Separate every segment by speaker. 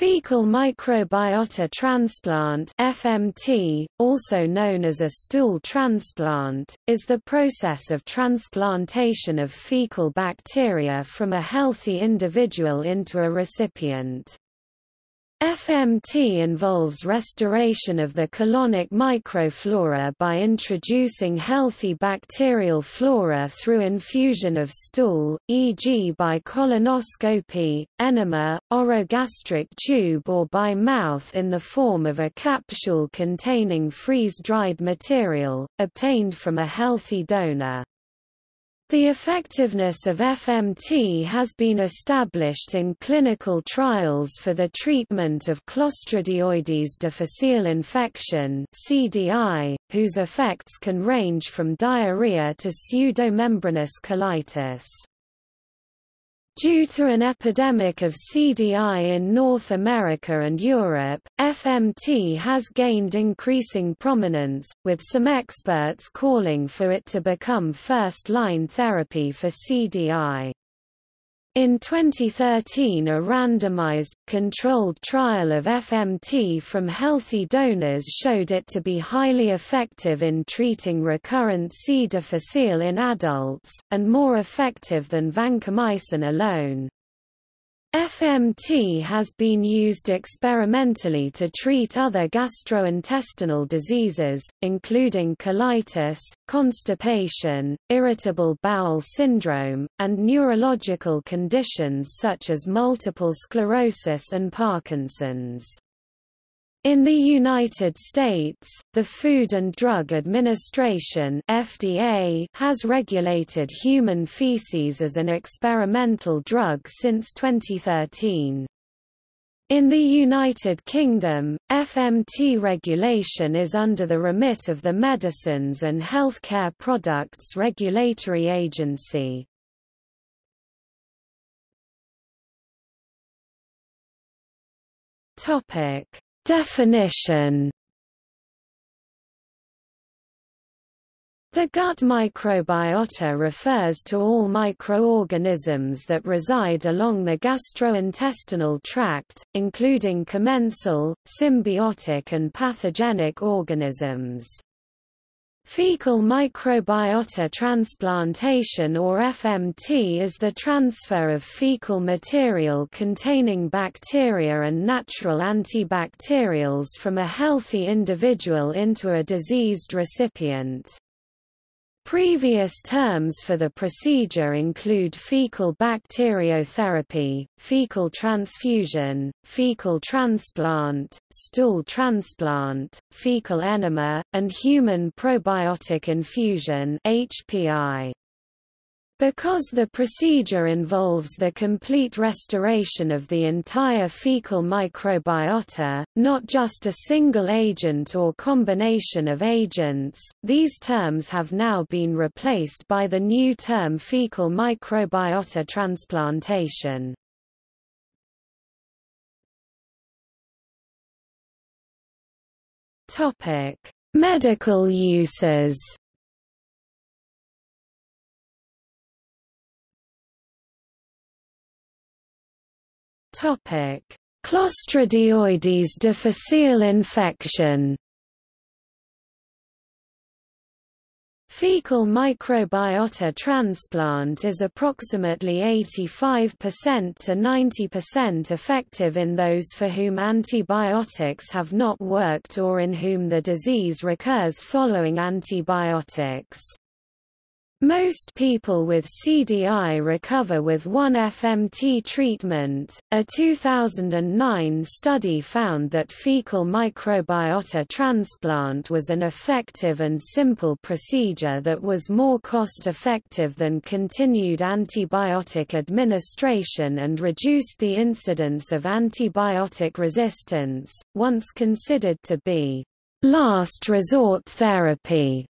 Speaker 1: Fecal microbiota transplant FMT, also known as a stool transplant, is the process of transplantation of fecal bacteria from a healthy individual into a recipient. FMT involves restoration of the colonic microflora by introducing healthy bacterial flora through infusion of stool, e.g. by colonoscopy, enema, orogastric tube or by mouth in the form of a capsule containing freeze-dried material, obtained from a healthy donor. The effectiveness of FMT has been established in clinical trials for the treatment of Clostridioides difficile infection (CDI), whose effects can range from diarrhea to pseudomembranous colitis. Due to an epidemic of CDI in North America and Europe, FMT has gained increasing prominence, with some experts calling for it to become first-line therapy for CDI. In 2013 a randomized, controlled trial of FMT from healthy donors showed it to be highly effective in treating recurrent C. difficile in adults, and more effective than vancomycin alone. FMT has been used experimentally to treat other gastrointestinal diseases, including colitis, constipation, irritable bowel syndrome, and neurological conditions such as multiple sclerosis and Parkinson's. In the United States, the Food and Drug Administration FDA has regulated human feces as an experimental drug since 2013. In the United Kingdom, FMT regulation is under the remit of the Medicines and Healthcare Products Regulatory Agency. Topic Definition The gut microbiota refers to all microorganisms that reside along the gastrointestinal tract, including commensal, symbiotic and pathogenic organisms. Fecal microbiota transplantation or FMT is the transfer of fecal material containing bacteria and natural antibacterials from a healthy individual into a diseased recipient. Previous terms for the procedure include fecal bacteriotherapy, fecal transfusion, fecal transplant, stool transplant, fecal enema, and human probiotic infusion HPI. Because the procedure involves the complete restoration of the entire fecal microbiota, not just a single agent or combination of agents, these terms have now been replaced by the new term fecal microbiota transplantation. Medical uses Topic: Clostridioides difficile infection. Fecal microbiota transplant is approximately 85% to 90% effective in those for whom antibiotics have not worked or in whom the disease recurs following antibiotics. Most people with CDI recover with one FMT treatment. A 2009 study found that fecal microbiota transplant was an effective and simple procedure that was more cost effective than continued antibiotic administration and reduced the incidence of antibiotic resistance, once considered to be last resort therapy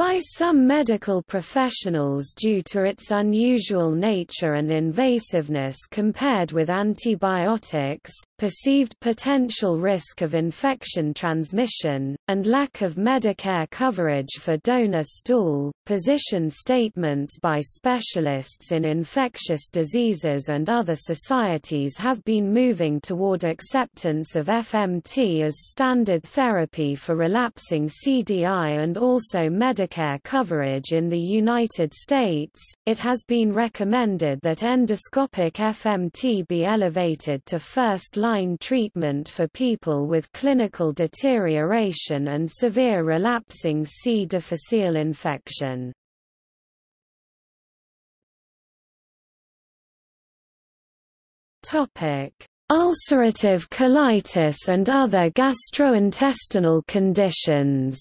Speaker 1: by some medical professionals due to its unusual nature and invasiveness compared with antibiotics, perceived potential risk of infection transmission, and lack of Medicare coverage for donor stool. Position statements by specialists in infectious diseases and other societies have been moving toward acceptance of FMT as standard therapy for relapsing CDI and also Medicare coverage in the United States. It has been recommended that endoscopic FMT be elevated to first line line treatment for people with clinical deterioration and severe relapsing C. difficile infection. Ulcerative colitis and other gastrointestinal conditions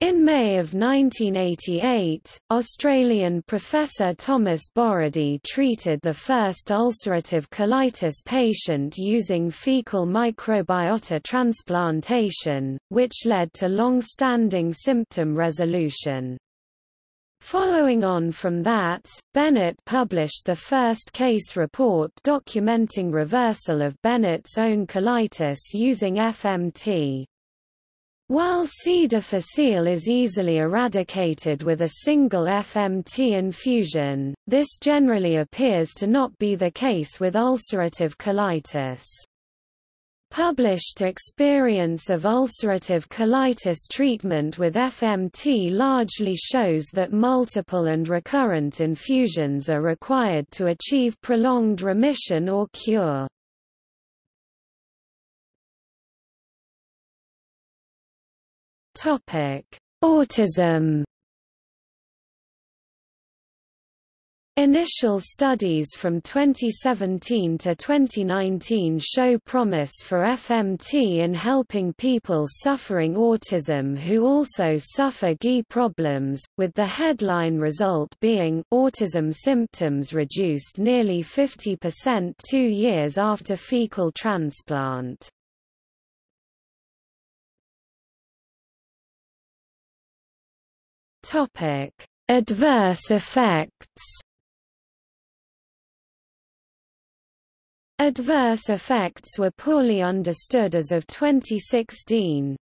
Speaker 1: In May of 1988, Australian Professor Thomas Borody treated the first ulcerative colitis patient using fecal microbiota transplantation, which led to long-standing symptom resolution. Following on from that, Bennett published the first case report documenting reversal of Bennett's own colitis using FMT. While C. difficile is easily eradicated with a single FMT infusion, this generally appears to not be the case with ulcerative colitis. Published experience of ulcerative colitis treatment with FMT largely shows that multiple and recurrent infusions are required to achieve prolonged remission or cure. Topic: Autism. Initial studies from 2017 to 2019 show promise for FMT in helping people suffering autism who also suffer GI problems, with the headline result being autism symptoms reduced nearly 50% two years after fecal transplant. Topic: Adverse effects. Adverse effects were poorly understood as of 2016.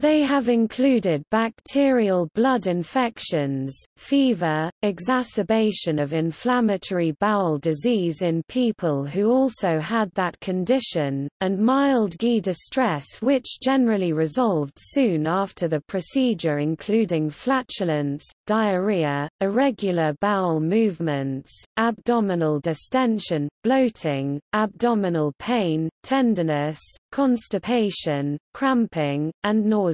Speaker 1: They have included bacterial blood infections, fever, exacerbation of inflammatory bowel disease in people who also had that condition, and mild GI distress which generally resolved soon after the procedure including flatulence, diarrhea, irregular bowel movements, abdominal distension, bloating, abdominal pain, tenderness, constipation, cramping, and nausea.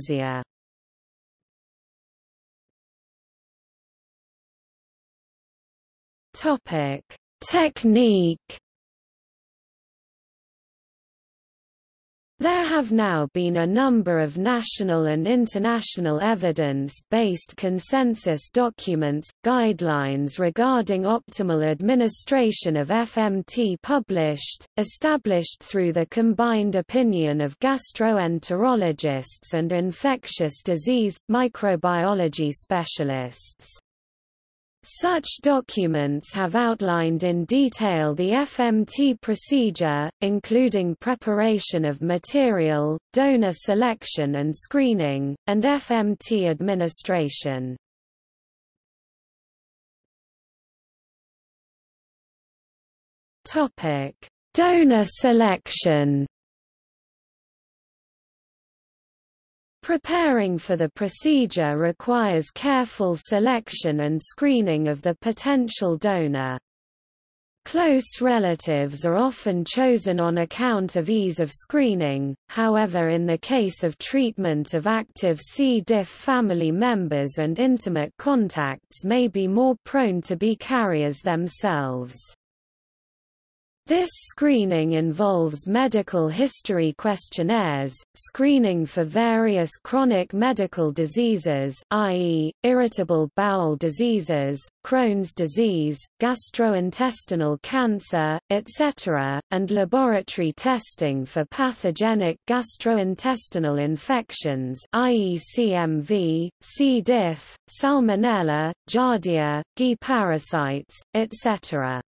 Speaker 1: Topic: Technique There have now been a number of national and international evidence-based consensus documents, guidelines regarding optimal administration of FMT published, established through the combined opinion of gastroenterologists and infectious disease, microbiology specialists. Such documents have outlined in detail the FMT procedure, including preparation of material, donor selection and screening, and FMT administration. Donor selection Preparing for the procedure requires careful selection and screening of the potential donor. Close relatives are often chosen on account of ease of screening, however in the case of treatment of active C. diff family members and intimate contacts may be more prone to be carriers themselves. This screening involves medical history questionnaires, screening for various chronic medical diseases i.e., irritable bowel diseases, Crohn's disease, gastrointestinal cancer, etc., and laboratory testing for pathogenic gastrointestinal infections i.e. CMV, C. diff, Salmonella, Giardia, GI parasites, etc.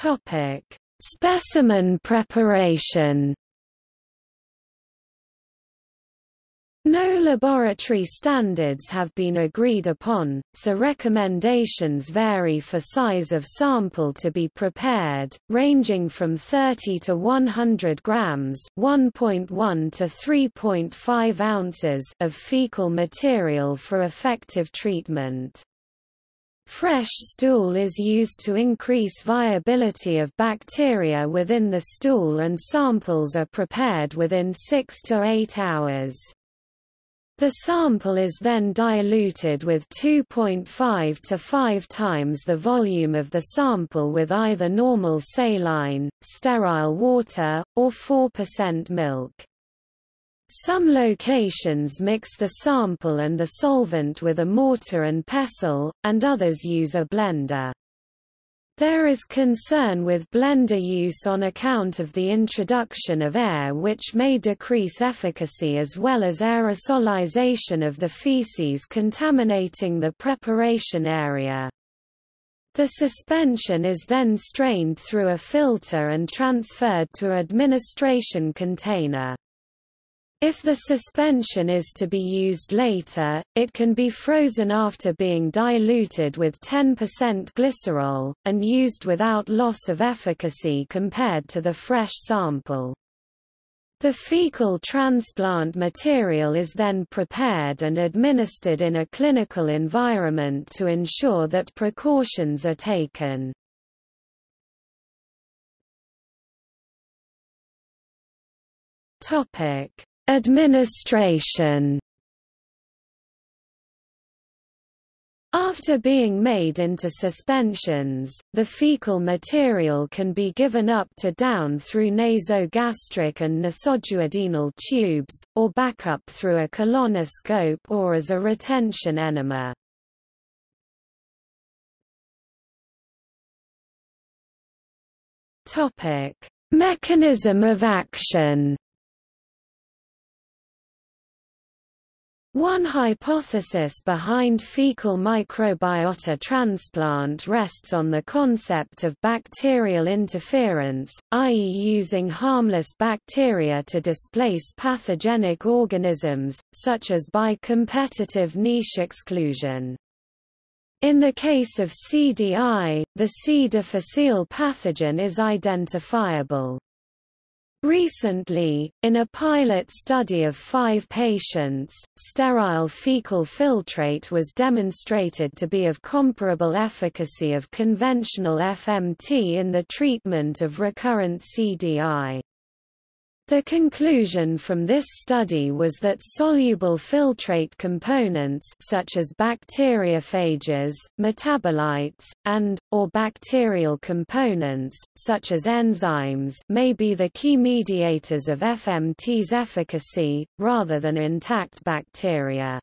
Speaker 1: Topic: Specimen preparation. No laboratory standards have been agreed upon, so recommendations vary for size of sample to be prepared, ranging from 30 to 100 grams (1.1 to 3.5 ounces) of fecal material for effective treatment. Fresh stool is used to increase viability of bacteria within the stool and samples are prepared within 6 to 8 hours. The sample is then diluted with 2.5 to 5 times the volume of the sample with either normal saline, sterile water, or 4% milk. Some locations mix the sample and the solvent with a mortar and pestle, and others use a blender. There is concern with blender use on account of the introduction of air which may decrease efficacy as well as aerosolization of the feces contaminating the preparation area. The suspension is then strained through a filter and transferred to administration container. If the suspension is to be used later, it can be frozen after being diluted with 10% glycerol, and used without loss of efficacy compared to the fresh sample. The fecal transplant material is then prepared and administered in a clinical environment to ensure that precautions are taken. Topic Administration After being made into suspensions, the fecal material can be given up to down through nasogastric and nasoduodenal tubes, or back up through a colonoscope or as a retention enema. Mechanism of action One hypothesis behind fecal microbiota transplant rests on the concept of bacterial interference, i.e. using harmless bacteria to displace pathogenic organisms, such as by competitive niche exclusion. In the case of CDI, the C. difficile pathogen is identifiable. Recently, in a pilot study of five patients, sterile fecal filtrate was demonstrated to be of comparable efficacy of conventional FMT in the treatment of recurrent CDI. The conclusion from this study was that soluble filtrate components such as bacteriophages, metabolites, and, or bacterial components, such as enzymes may be the key mediators of FMT's efficacy, rather than intact bacteria.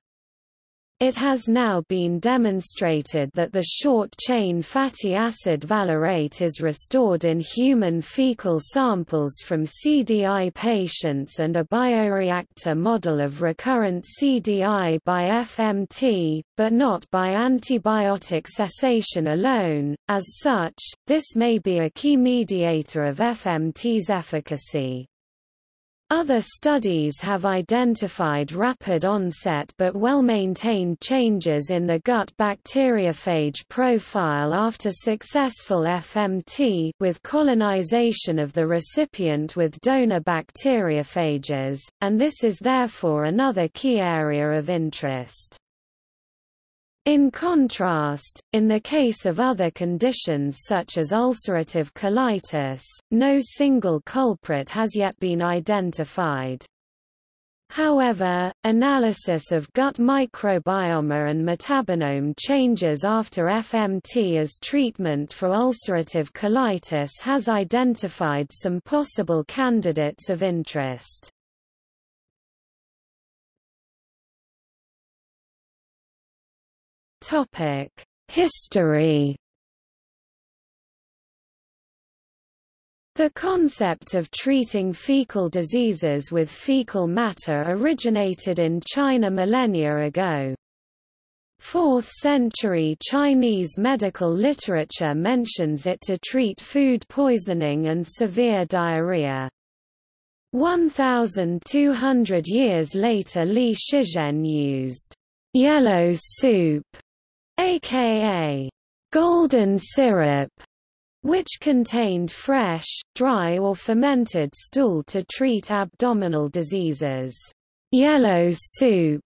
Speaker 1: It has now been demonstrated that the short-chain fatty acid valerate is restored in human fecal samples from CDI patients and a bioreactor model of recurrent CDI by FMT, but not by antibiotic cessation alone. As such, this may be a key mediator of FMT's efficacy. Other studies have identified rapid onset but well-maintained changes in the gut bacteriophage profile after successful FMT with colonization of the recipient with donor bacteriophages, and this is therefore another key area of interest. In contrast, in the case of other conditions such as ulcerative colitis, no single culprit has yet been identified. However, analysis of gut microbiome and metabolome changes after FMT as treatment for ulcerative colitis has identified some possible candidates of interest. History The concept of treating fecal diseases with fecal matter originated in China millennia ago. 4th century Chinese medical literature mentions it to treat food poisoning and severe diarrhea. 1,200 years later Li Shizhen used yellow soup, aka golden syrup, which contained fresh, dry or fermented stool to treat abdominal diseases. Yellow soup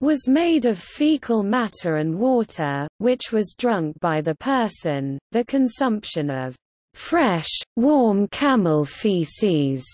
Speaker 1: was made of fecal matter and water, which was drunk by the person. The consumption of fresh, warm camel feces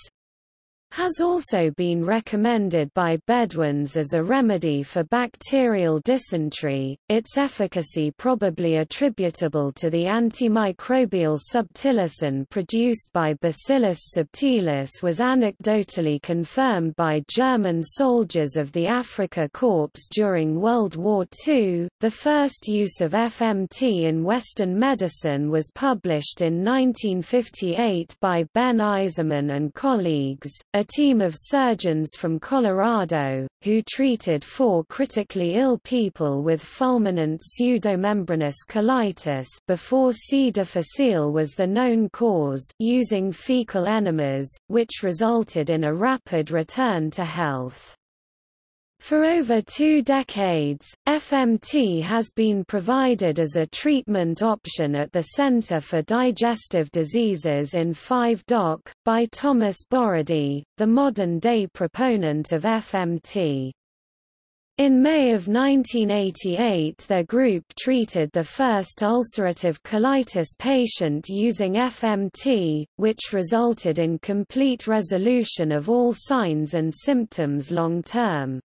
Speaker 1: has also been recommended by Bedouins as a remedy for bacterial dysentery, its efficacy probably attributable to the antimicrobial subtilisin produced by Bacillus subtilis was anecdotally confirmed by German soldiers of the Afrika Korps during World War II. The first use of FMT in Western medicine was published in 1958 by Ben Eiseman and colleagues, a team of surgeons from Colorado, who treated four critically ill people with fulminant pseudomembranous colitis before C. difficile was the known cause using fecal enemas, which resulted in a rapid return to health. For over two decades, FMT has been provided as a treatment option at the Center for Digestive Diseases in Five Dock, by Thomas Borody, the modern-day proponent of FMT. In May of 1988 their group treated the first ulcerative colitis patient using FMT, which resulted in complete resolution of all signs and symptoms long-term.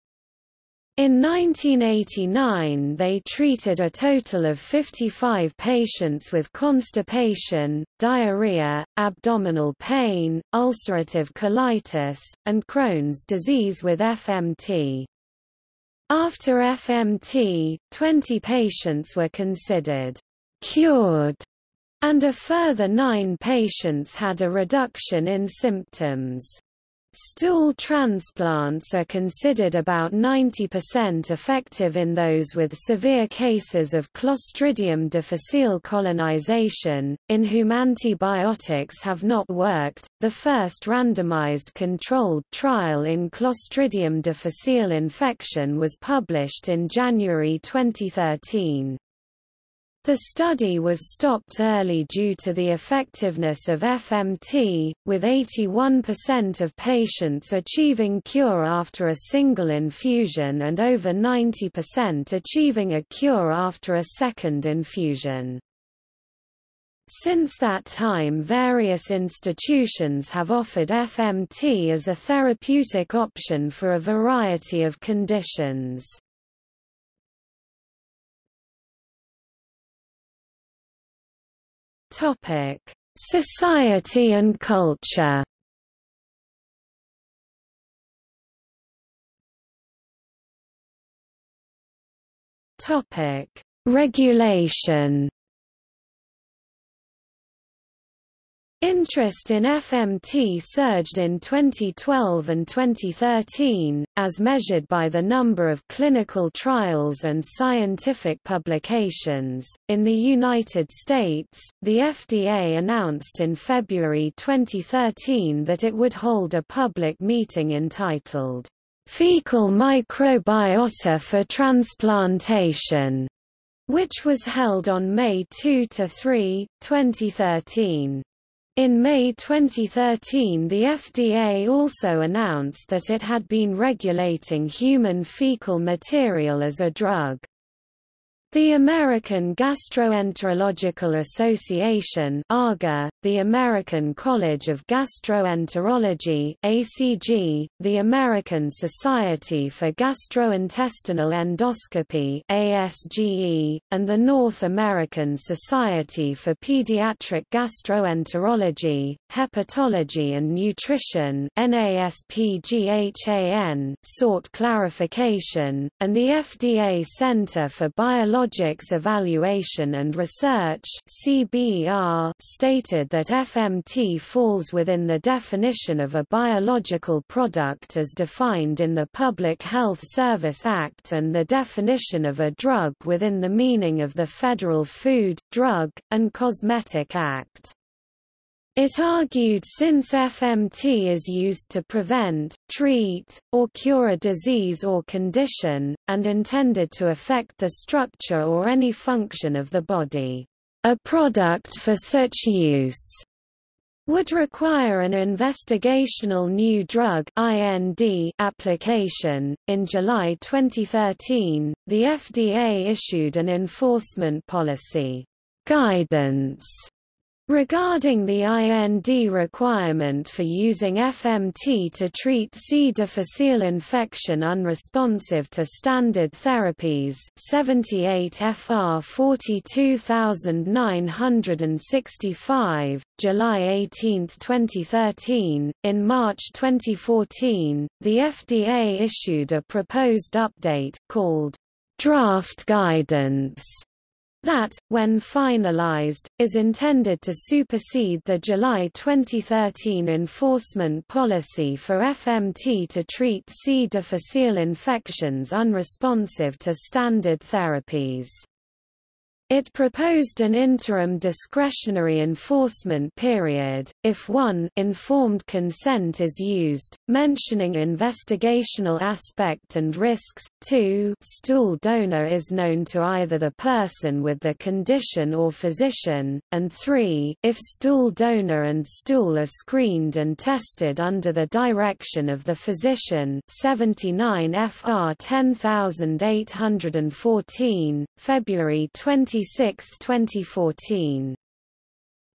Speaker 1: In 1989 they treated a total of 55 patients with constipation, diarrhea, abdominal pain, ulcerative colitis, and Crohn's disease with FMT. After FMT, 20 patients were considered cured, and a further nine patients had a reduction in symptoms. Stool transplants are considered about 90% effective in those with severe cases of Clostridium difficile colonization, in whom antibiotics have not worked. The first randomized controlled trial in Clostridium difficile infection was published in January 2013. The study was stopped early due to the effectiveness of FMT, with 81% of patients achieving cure after a single infusion and over 90% achieving a cure after a second infusion. Since that time various institutions have offered FMT as a therapeutic option for a variety of conditions. Topic: Society and culture. Topic: Regulation. Interest in FMT surged in 2012 and 2013, as measured by the number of clinical trials and scientific publications. In the United States, the FDA announced in February 2013 that it would hold a public meeting entitled, Fecal Microbiota for Transplantation, which was held on May 2–3, 2013. In May 2013 the FDA also announced that it had been regulating human fecal material as a drug. The American Gastroenterological Association AGA, the American College of Gastroenterology ACG, the American Society for Gastrointestinal Endoscopy ASGE, and the North American Society for Pediatric Gastroenterology, Hepatology and Nutrition NASPGHAN sought clarification, and the FDA Center for Biological Biologics Evaluation and Research stated that FMT falls within the definition of a biological product as defined in the Public Health Service Act and the definition of a drug within the meaning of the Federal Food, Drug, and Cosmetic Act. It argued since FMT is used to prevent, treat, or cure a disease or condition, and intended to affect the structure or any function of the body, a product for such use would require an investigational new drug IND application. In July 2013, the FDA issued an enforcement policy guidance Regarding the IND requirement for using FMT to treat C. difficile infection unresponsive to standard therapies 78 FR 42965, July 18, 2013, in March 2014, the FDA issued a proposed update, called Draft Guidance that, when finalized, is intended to supersede the July 2013 enforcement policy for FMT to treat C. difficile infections unresponsive to standard therapies. It proposed an interim discretionary enforcement period, if one informed consent is used, mentioning investigational aspect and risks, 2 stool donor is known to either the person with the condition or physician, and 3 if stool donor and stool are screened and tested under the direction of the physician 79 FR 10814, February 20 26, 2014.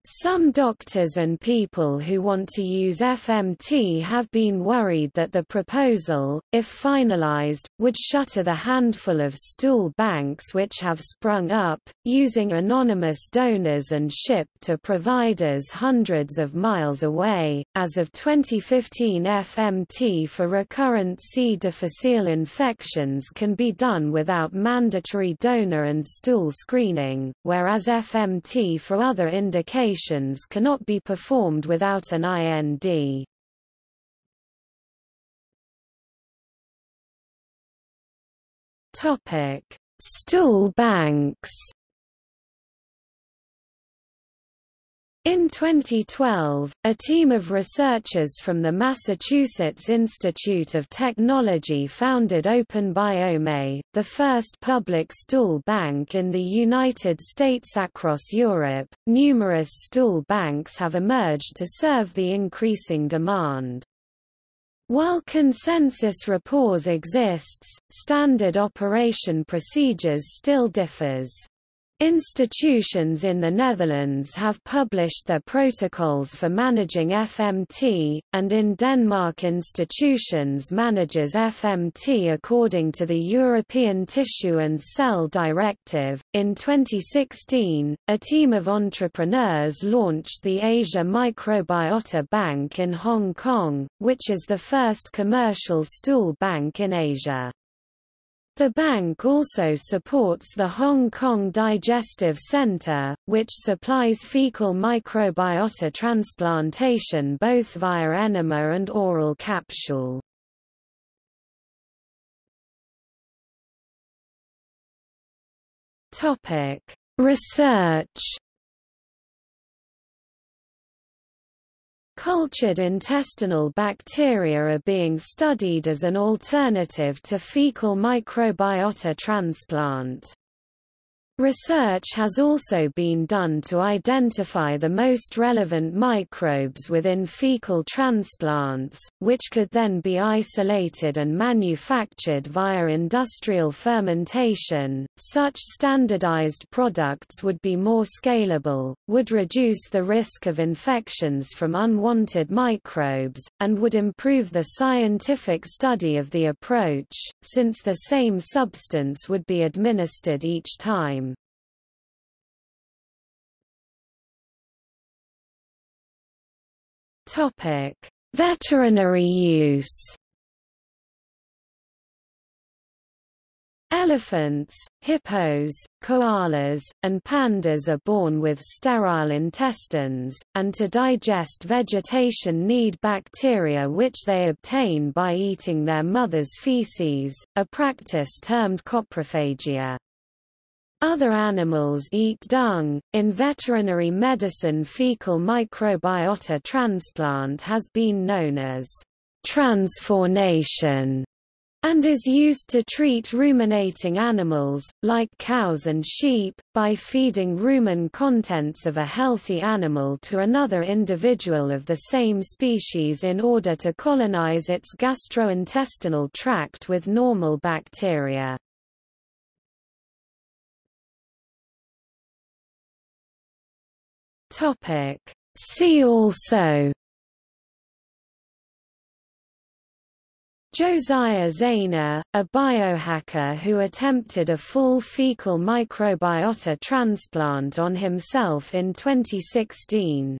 Speaker 1: Some doctors and people who want to use FMT have been worried that the proposal, if finalized, would shutter the handful of stool banks which have sprung up, using anonymous donors and shipped to providers hundreds of miles away. As of 2015, FMT for recurrent C. difficile infections can be done without mandatory donor and stool screening, whereas FMT for other indications operations cannot be performed without an IND. Stool banks. In 2012, a team of researchers from the Massachusetts Institute of Technology founded OpenBiome, the first public stool bank in the United States across Europe. Numerous stool banks have emerged to serve the increasing demand. While consensus rapport exists, standard operation procedures still differs. Institutions in the Netherlands have published their protocols for managing FMT, and in Denmark institutions manages FMT according to the European Tissue and Cell Directive. In 2016, a team of entrepreneurs launched the Asia Microbiota Bank in Hong Kong, which is the first commercial stool bank in Asia. The bank also supports the Hong Kong Digestive Centre, which supplies fecal microbiota transplantation both via enema and oral capsule. Research Cultured intestinal bacteria are being studied as an alternative to fecal microbiota transplant. Research has also been done to identify the most relevant microbes within fecal transplants, which could then be isolated and manufactured via industrial fermentation. Such standardized products would be more scalable, would reduce the risk of infections from unwanted microbes, and would improve the scientific study of the approach, since the same substance would be administered each time. Topic: Veterinary use. Elephants, hippos, koalas, and pandas are born with sterile intestines, and to digest vegetation need bacteria which they obtain by eating their mother's feces, a practice termed coprophagia. Other animals eat dung. In veterinary medicine, fecal microbiota transplant has been known as transformation and is used to treat ruminating animals, like cows and sheep, by feeding rumen contents of a healthy animal to another individual of the same species in order to colonize its gastrointestinal tract with normal bacteria. Topic. See also Josiah Zayner, a biohacker who attempted a full fecal microbiota transplant on himself in 2016.